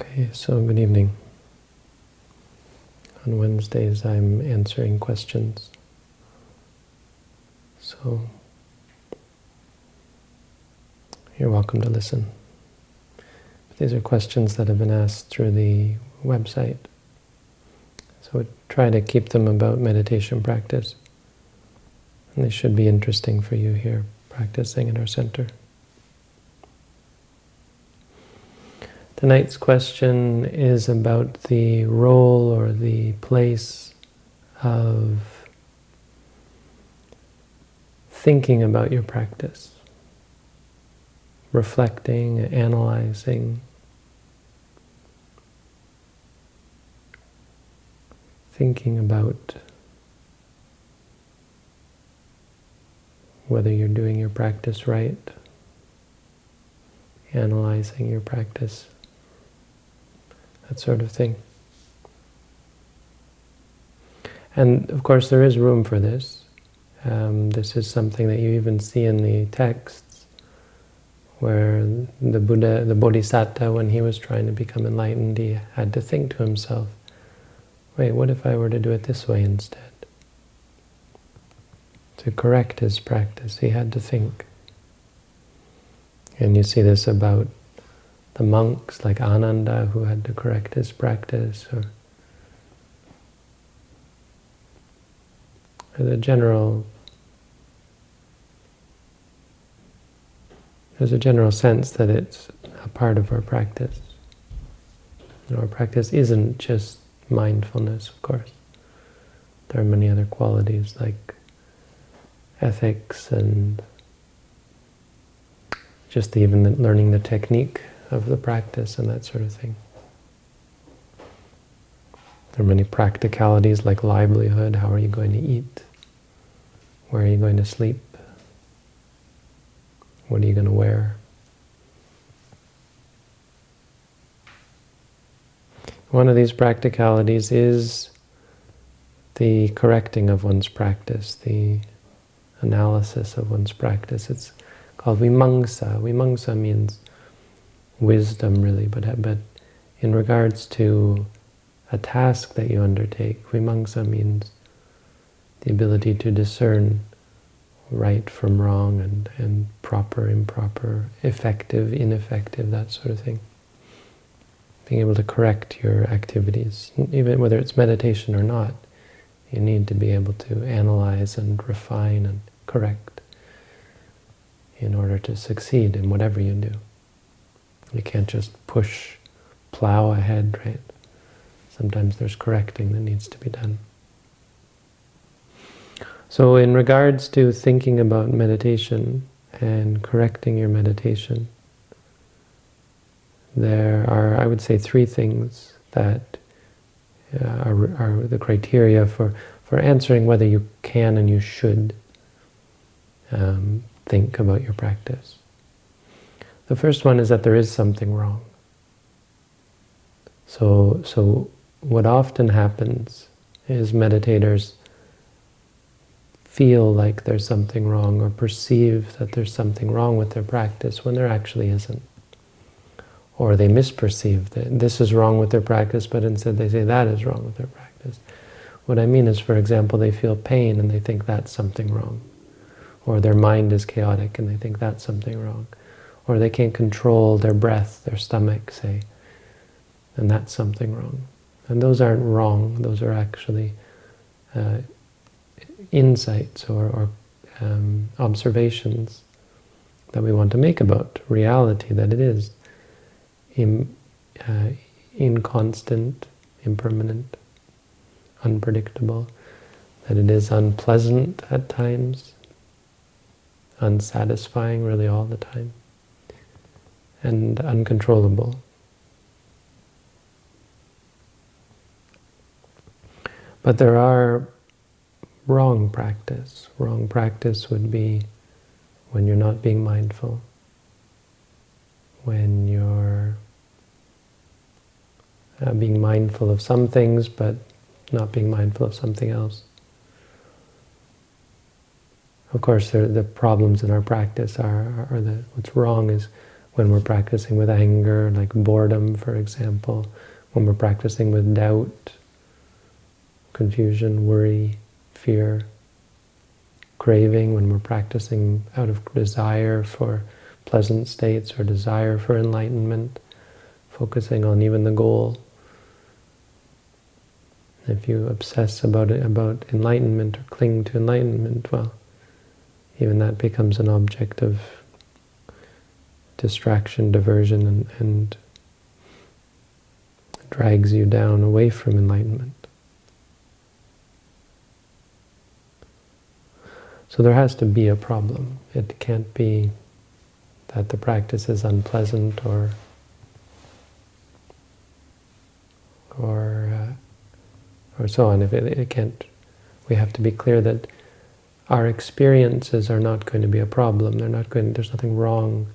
Okay, so good evening. On Wednesdays I'm answering questions. So you're welcome to listen. These are questions that have been asked through the website. So we try to keep them about meditation practice. And they should be interesting for you here practicing in our center. Tonight's question is about the role or the place of thinking about your practice, reflecting, analyzing, thinking about whether you're doing your practice right, analyzing your practice that sort of thing. And of course there is room for this. Um, this is something that you even see in the texts where the Buddha, the Bodhisattva, when he was trying to become enlightened, he had to think to himself, wait, what if I were to do it this way instead? To correct his practice, he had to think. And you see this about the monks like Ananda who had to correct his practice, or the general there's a general sense that it's a part of our practice. Know, our practice isn't just mindfulness, of course. There are many other qualities like ethics and just even learning the technique of the practice and that sort of thing. There are many practicalities like livelihood. How are you going to eat? Where are you going to sleep? What are you going to wear? One of these practicalities is the correcting of one's practice, the analysis of one's practice. It's called vimamsa. Vimamsa means wisdom really, but, uh, but in regards to a task that you undertake, vimamsa means the ability to discern right from wrong and, and proper, improper, effective, ineffective, that sort of thing. Being able to correct your activities, even whether it's meditation or not, you need to be able to analyze and refine and correct in order to succeed in whatever you do. You can't just push, plow ahead, right? Sometimes there's correcting that needs to be done. So in regards to thinking about meditation and correcting your meditation, there are, I would say, three things that uh, are, are, the criteria for, for answering whether you can and you should um, think about your practice. The first one is that there is something wrong. So, so what often happens is meditators feel like there's something wrong or perceive that there's something wrong with their practice when there actually isn't. Or they misperceive that this is wrong with their practice, but instead they say that is wrong with their practice. What I mean is, for example, they feel pain and they think that's something wrong. Or their mind is chaotic and they think that's something wrong or they can't control their breath, their stomach, say, and that's something wrong. And those aren't wrong, those are actually uh, insights or, or um, observations that we want to make about reality, that it is Im, uh, inconstant, impermanent, unpredictable, that it is unpleasant at times, unsatisfying really all the time and uncontrollable. But there are wrong practice. Wrong practice would be when you're not being mindful, when you're uh, being mindful of some things but not being mindful of something else. Of course, the problems in our practice are, are the, what's wrong is when we're practicing with anger, like boredom, for example, when we're practicing with doubt, confusion, worry, fear, craving, when we're practicing out of desire for pleasant states or desire for enlightenment, focusing on even the goal. If you obsess about it, about enlightenment or cling to enlightenment, well, even that becomes an object of distraction, diversion, and, and drags you down away from enlightenment. So there has to be a problem. It can't be that the practice is unpleasant or or uh, or so on. If it, it can't, we have to be clear that our experiences are not going to be a problem. They're not going. There's nothing wrong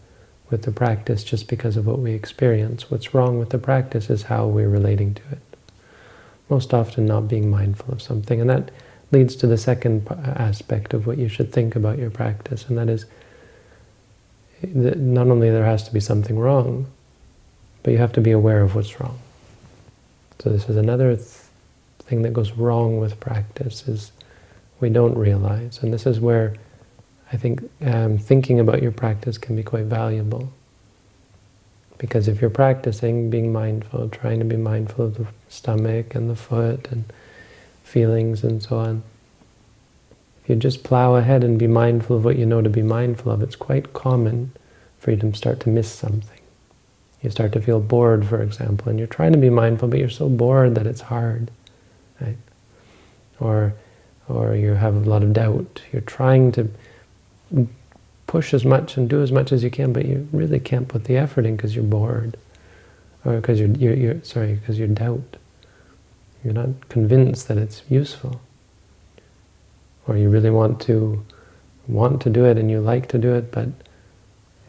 with the practice just because of what we experience. What's wrong with the practice is how we're relating to it. Most often not being mindful of something. And that leads to the second aspect of what you should think about your practice, and that is that not only there has to be something wrong, but you have to be aware of what's wrong. So this is another th thing that goes wrong with practice, is we don't realize. And this is where I think um, thinking about your practice can be quite valuable. Because if you're practicing being mindful, trying to be mindful of the stomach and the foot and feelings and so on, if you just plow ahead and be mindful of what you know to be mindful of, it's quite common for you to start to miss something. You start to feel bored, for example, and you're trying to be mindful, but you're so bored that it's hard, right? Or, or you have a lot of doubt. You're trying to push as much and do as much as you can, but you really can't put the effort in because you're bored, or because you're, you're, you're sorry, because you're doubt. You're not convinced that it's useful, or you really want to want to do it and you like to do it, but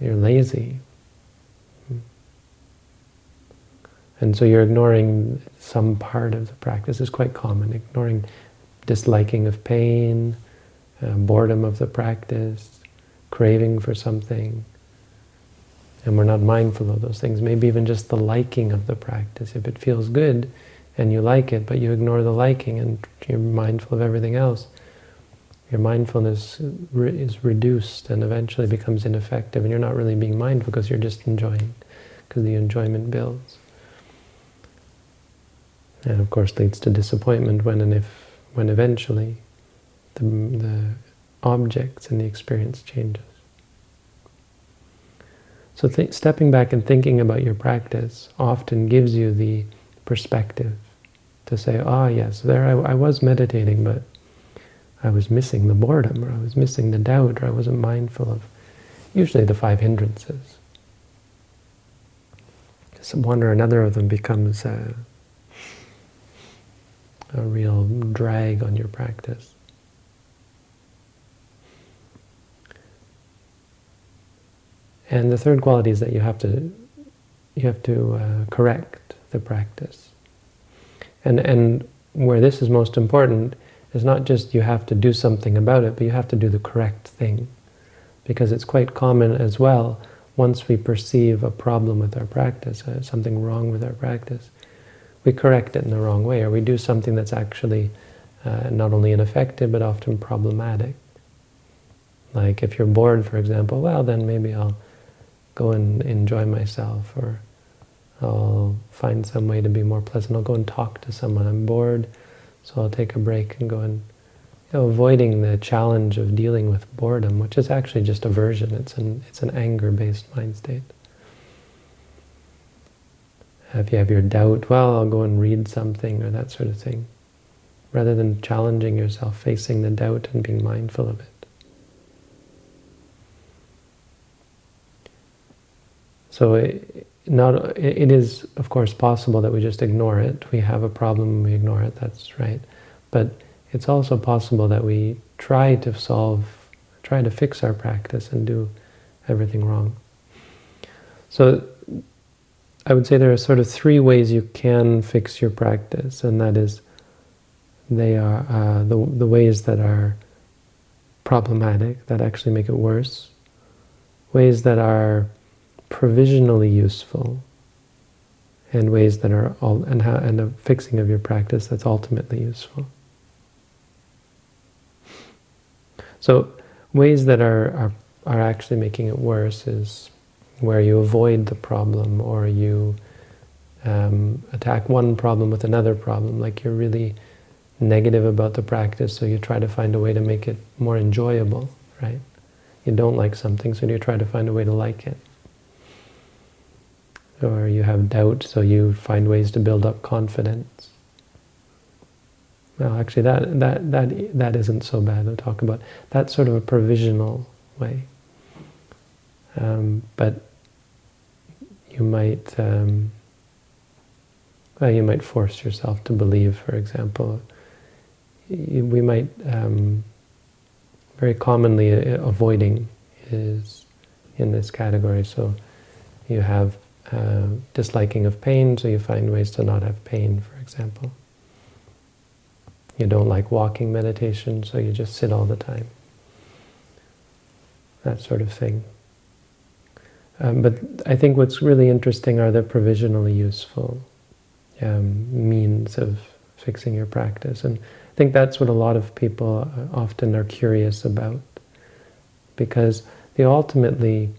you're lazy. And so you're ignoring some part of the practice. is quite common, ignoring disliking of pain, uh, boredom of the practice, craving for something. And we're not mindful of those things. Maybe even just the liking of the practice. If it feels good and you like it, but you ignore the liking and you're mindful of everything else, your mindfulness is reduced and eventually becomes ineffective and you're not really being mindful because you're just enjoying, because the enjoyment builds. And of course leads to disappointment when and if, when eventually the, the objects and the experience changes. So stepping back and thinking about your practice often gives you the perspective to say, ah, oh, yes, there I, I, was meditating, but I was missing the boredom, or I was missing the doubt, or I wasn't mindful of usually the five hindrances. One or another of them becomes a, a real drag on your practice. And the third quality is that you have to you have to uh, correct the practice. And and where this is most important is not just you have to do something about it, but you have to do the correct thing. Because it's quite common as well, once we perceive a problem with our practice, uh, something wrong with our practice, we correct it in the wrong way, or we do something that's actually uh, not only ineffective, but often problematic. Like if you're bored, for example, well, then maybe I'll go and enjoy myself, or I'll find some way to be more pleasant. I'll go and talk to someone. I'm bored, so I'll take a break and go and you know, avoiding the challenge of dealing with boredom, which is actually just aversion. It's an it's an anger-based mind state. If you have your doubt, well, I'll go and read something or that sort of thing, rather than challenging yourself, facing the doubt and being mindful of it. So it, not, it is, of course, possible that we just ignore it. We have a problem, and we ignore it, that's right. But it's also possible that we try to solve, try to fix our practice and do everything wrong. So I would say there are sort of three ways you can fix your practice, and that is they are uh, the, the ways that are problematic, that actually make it worse, ways that are provisionally useful and ways that are all and how and a fixing of your practice that's ultimately useful. So ways that are, are are actually making it worse is where you avoid the problem or you um, attack one problem with another problem, like you're really negative about the practice, so you try to find a way to make it more enjoyable, right? You don't like something, so you try to find a way to like it. Or you have doubt, so you find ways to build up confidence. Well, actually, that that that that isn't so bad to talk about. That's sort of a provisional way. Um, but you might um, well, you might force yourself to believe, for example. We might um, very commonly uh, avoiding is in this category. So you have uh, disliking of pain, so you find ways to not have pain, for example. You don't like walking meditation, so you just sit all the time. That sort of thing. Um, but I think what's really interesting are the provisionally useful um, means of fixing your practice. And I think that's what a lot of people uh, often are curious about. Because the ultimately,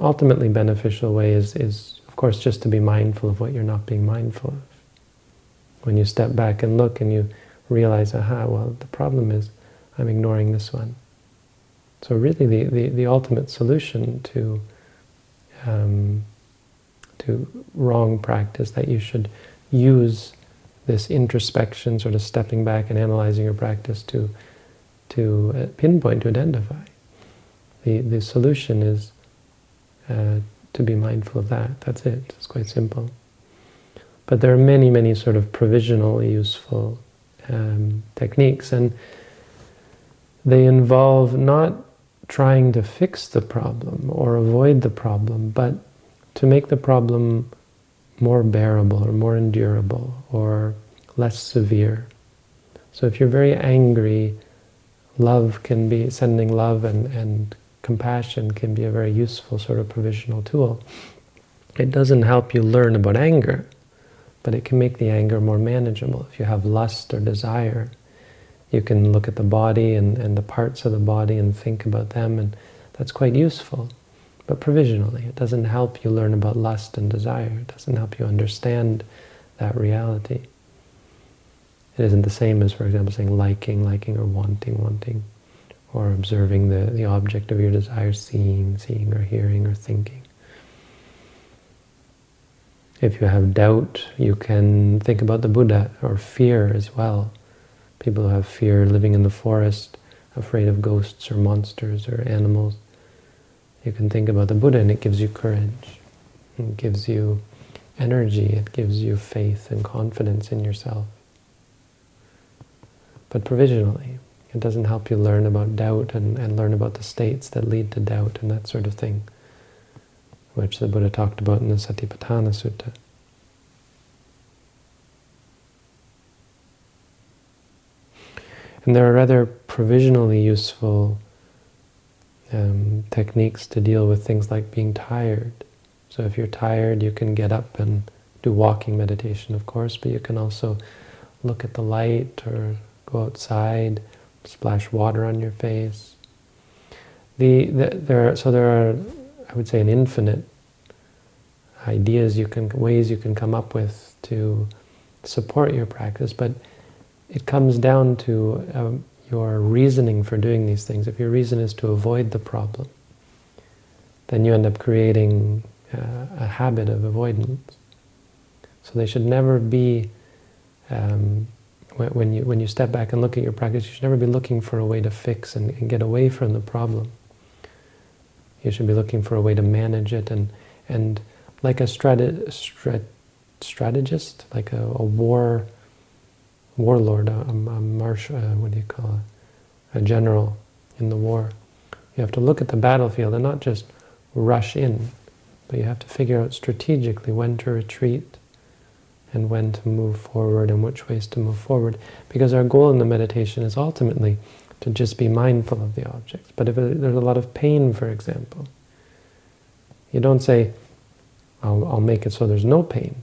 ultimately beneficial way is, is, of course, just to be mindful of what you're not being mindful of. When you step back and look and you realize, aha, well, the problem is I'm ignoring this one. So really the, the, the ultimate solution to um, to wrong practice, that you should use this introspection, sort of stepping back and analyzing your practice to to uh, pinpoint, to identify. The, the solution is uh, to be mindful of that. That's it. It's quite simple. But there are many, many sort of provisionally useful um, techniques, and they involve not trying to fix the problem or avoid the problem, but to make the problem more bearable or more endurable or less severe. So if you're very angry, love can be, sending love and, and compassion can be a very useful sort of provisional tool. It doesn't help you learn about anger, but it can make the anger more manageable. If you have lust or desire, you can look at the body and, and the parts of the body and think about them, and that's quite useful. But provisionally, it doesn't help you learn about lust and desire. It doesn't help you understand that reality. It isn't the same as, for example, saying liking, liking, or wanting, wanting, or observing the, the object of your desire, seeing, seeing, or hearing, or thinking. If you have doubt, you can think about the Buddha, or fear as well. People who have fear living in the forest, afraid of ghosts or monsters or animals. You can think about the Buddha and it gives you courage. It gives you energy. It gives you faith and confidence in yourself. But provisionally, it doesn't help you learn about doubt and, and learn about the states that lead to doubt and that sort of thing, which the Buddha talked about in the Satipatthana Sutta. And there are rather provisionally useful um, techniques to deal with things like being tired. So if you're tired, you can get up and do walking meditation, of course, but you can also look at the light or go outside, splash water on your face. The, the there are, so there are, I would say, an infinite ideas you can, ways you can come up with to support your practice, but it comes down to um, your reasoning for doing these things. If your reason is to avoid the problem, then you end up creating uh, a habit of avoidance. So they should never be, um, when, you, when you step back and look at your practice, you should never be looking for a way to fix and, and get away from the problem. You should be looking for a way to manage it and, and like a strat, strategist, like a, a war warlord, a, a marshal, uh, what do you call it, a general in the war. You have to look at the battlefield and not just rush in, but you have to figure out strategically when to retreat and when to move forward and which ways to move forward. Because our goal in the meditation is ultimately to just be mindful of the objects. But if there's a lot of pain, for example, You don't say, I'll, I'll make it so there's no pain,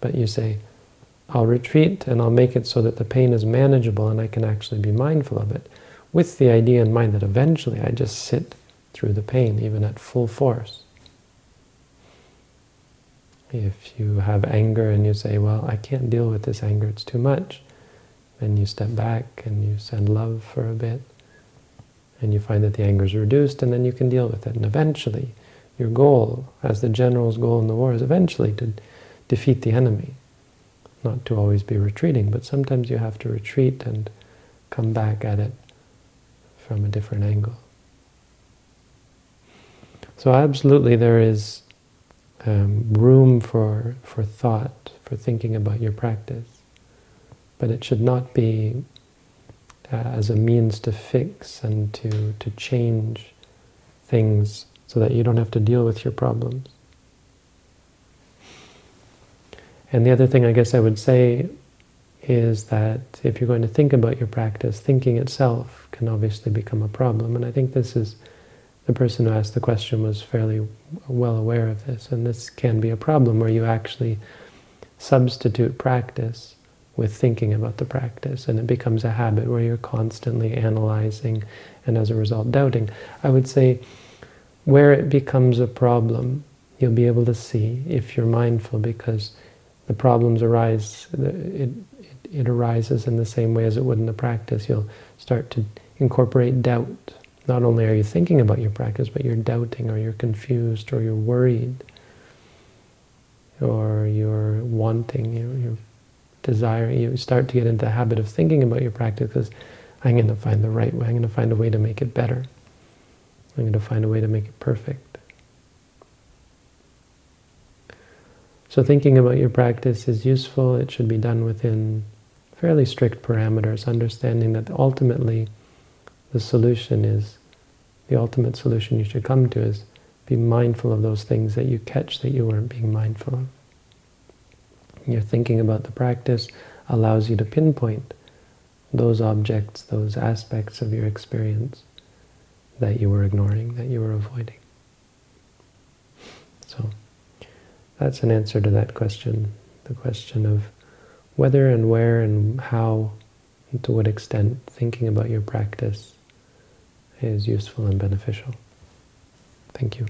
but you say, I'll retreat and I'll make it so that the pain is manageable and I can actually be mindful of it, with the idea in mind that eventually I just sit through the pain, even at full force. If you have anger and you say, well, I can't deal with this anger, it's too much, then you step back and you send love for a bit, and you find that the anger is reduced, and then you can deal with it. And eventually, your goal, as the general's goal in the war, is eventually to defeat the enemy. Not to always be retreating, but sometimes you have to retreat and come back at it from a different angle. So absolutely there is um, room for, for thought, for thinking about your practice. But it should not be uh, as a means to fix and to, to change things so that you don't have to deal with your problems. And the other thing I guess I would say is that if you're going to think about your practice, thinking itself can obviously become a problem. And I think this is the person who asked the question was fairly well aware of this, and this can be a problem where you actually substitute practice with thinking about the practice, and it becomes a habit where you're constantly analyzing and as a result doubting. I would say where it becomes a problem, you'll be able to see if you're mindful because the problems arise, it, it, it arises in the same way as it would in the practice. You'll start to incorporate doubt not only are you thinking about your practice, but you're doubting, or you're confused, or you're worried, or you're wanting, you're, you're desiring. You start to get into the habit of thinking about your practice because I'm going to find the right way. I'm going to find a way to make it better. I'm going to find a way to make it perfect. So thinking about your practice is useful. It should be done within fairly strict parameters, understanding that ultimately the solution is, the ultimate solution you should come to is be mindful of those things that you catch that you weren't being mindful of. Your thinking about the practice allows you to pinpoint those objects, those aspects of your experience that you were ignoring, that you were avoiding. So that's an answer to that question, the question of whether and where and how and to what extent thinking about your practice is useful and beneficial. Thank you.